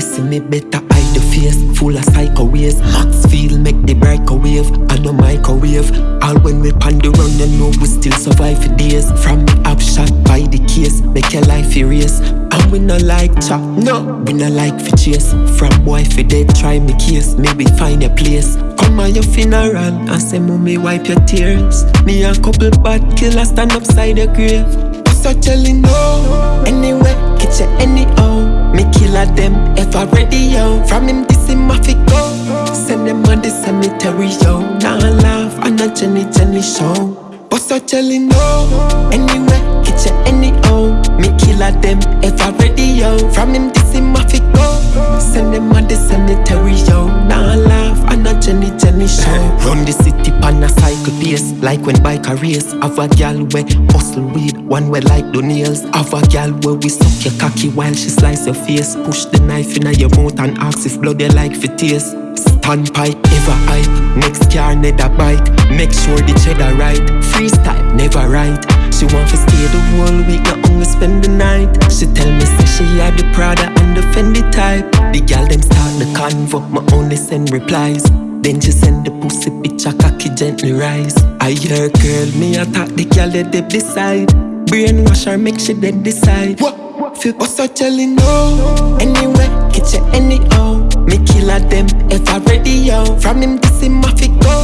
see me better hide the face. Full of psycho ways Max feel make the wave I no microwave. All when we pan the run you know we still survive for days. From me up shot by the case Make your life erase And we no like chop, no. We no like for chase. From boy for dead try me case. Maybe find a place. Come on your funeral. And say mommy wipe your tears. Me a couple bad killers stand upside the grave. So telling no killer them ever ready yo. From him this him off it go. Send them on the cemetery yo. Now nah, laugh on a Jenny Jenny show. But so telling no. Anyway, get you anyhow Me killer them ever ready yo. From him this him off it go. Send them on the cemetery yo. Now nah, laugh on a Jenny Jenny show. Run the city pan a cycle pace Like when bike a race. Have a gal where hustle weed One way like the nails. Have a gal where we suck your cocky While she slice your face. Push the knife in your mouth And ask if blood you like for taste. Standpipe, ever hype Next car, never bike Make sure the cheddar right. Freestyle, never right She want to stay the whole week Not only spend the night. She tell me say she had the Prada and the Fendi type. The gal them convo my only send replies. Then she send the pussy picture cocky gently rise. I hear girl me attack the girl that they beside Brainwash her make she dead decide. What? Feel so telling no. Anyway, get you anyhow. Me killer them ever ready yo. From him this him off it go.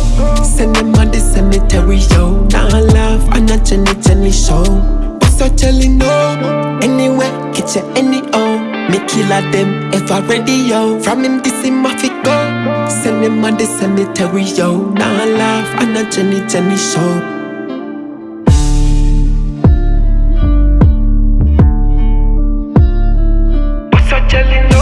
Send them on the cemetery yo. Now nah, laugh on a Jenny Jenny show. Us so telling no. Anyway, get you anyhow killer them ever ready, yo. From him, this him off it go. Send him on the cemetery yo. Now I laugh on a Jenny Jenny show. What's Jelly no